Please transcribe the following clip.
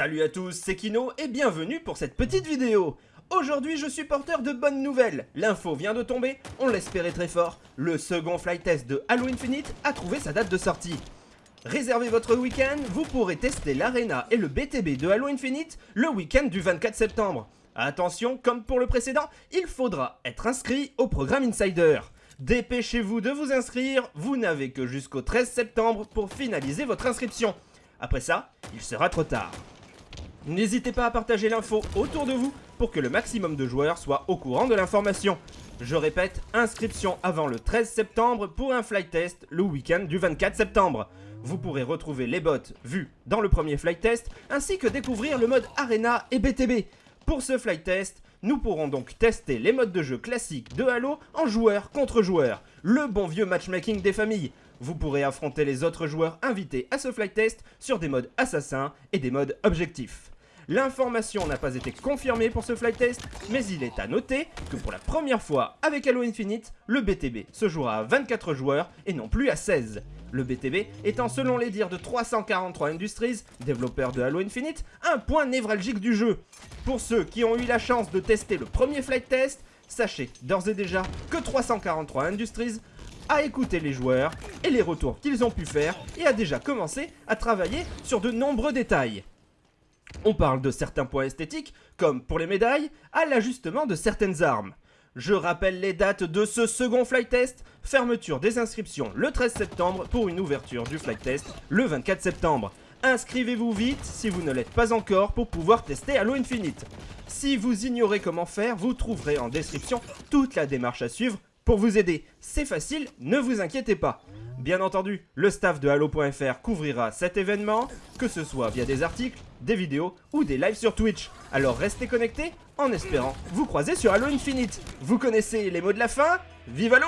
Salut à tous, c'est Kino et bienvenue pour cette petite vidéo Aujourd'hui je suis porteur de bonnes nouvelles, l'info vient de tomber, on l'espérait très fort, le second flight test de Halo Infinite a trouvé sa date de sortie. Réservez votre week-end, vous pourrez tester l'Arena et le BTB de Halo Infinite le week-end du 24 septembre. Attention, comme pour le précédent, il faudra être inscrit au programme Insider. Dépêchez-vous de vous inscrire, vous n'avez que jusqu'au 13 septembre pour finaliser votre inscription. Après ça, il sera trop tard. N'hésitez pas à partager l'info autour de vous pour que le maximum de joueurs soient au courant de l'information. Je répète, inscription avant le 13 septembre pour un flight test le week-end du 24 septembre. Vous pourrez retrouver les bots vus dans le premier flight test ainsi que découvrir le mode Arena et BTB. Pour ce flight test, nous pourrons donc tester les modes de jeu classiques de Halo en joueur contre joueur, le bon vieux matchmaking des familles. Vous pourrez affronter les autres joueurs invités à ce flight test sur des modes assassins et des modes objectifs. L'information n'a pas été confirmée pour ce flight test, mais il est à noter que pour la première fois avec Halo Infinite, le BTB se jouera à 24 joueurs et non plus à 16. Le BTB étant selon les dires de 343 Industries, développeurs de Halo Infinite, un point névralgique du jeu. Pour ceux qui ont eu la chance de tester le premier flight test, sachez d'ores et déjà que 343 Industries a écouté les joueurs et les retours qu'ils ont pu faire et a déjà commencé à travailler sur de nombreux détails. On parle de certains points esthétiques, comme pour les médailles, à l'ajustement de certaines armes. Je rappelle les dates de ce second flight test, fermeture des inscriptions le 13 septembre pour une ouverture du flight test le 24 septembre. Inscrivez-vous vite si vous ne l'êtes pas encore pour pouvoir tester Halo Infinite. Si vous ignorez comment faire, vous trouverez en description toute la démarche à suivre pour vous aider. C'est facile, ne vous inquiétez pas. Bien entendu, le staff de Halo.fr couvrira cet événement, que ce soit via des articles, des vidéos ou des lives sur Twitch. Alors restez connectés en espérant vous croiser sur Halo Infinite. Vous connaissez les mots de la fin? Vive Halo